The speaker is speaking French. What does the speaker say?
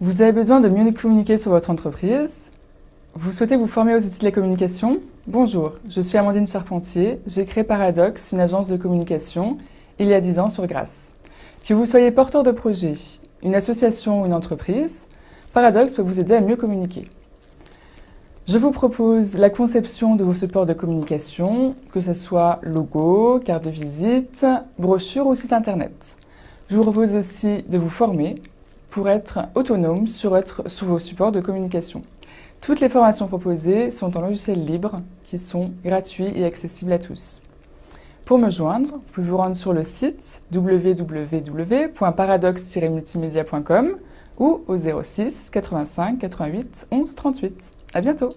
Vous avez besoin de mieux communiquer sur votre entreprise Vous souhaitez vous former aux outils de la communication? Bonjour, je suis Amandine Charpentier. J'ai créé Paradox, une agence de communication, il y a 10 ans sur Grasse. Que vous soyez porteur de projet, une association ou une entreprise, Paradox peut vous aider à mieux communiquer. Je vous propose la conception de vos supports de communication, que ce soit logo, carte de visite, brochure ou site internet. Je vous propose aussi de vous former pour être autonome sur, vos supports de communication. Toutes les formations proposées sont en logiciel libre, qui sont gratuits et accessibles à tous. Pour me joindre, vous pouvez vous rendre sur le site www.paradox-multimédia.com ou au 06 85 88 11 38. À bientôt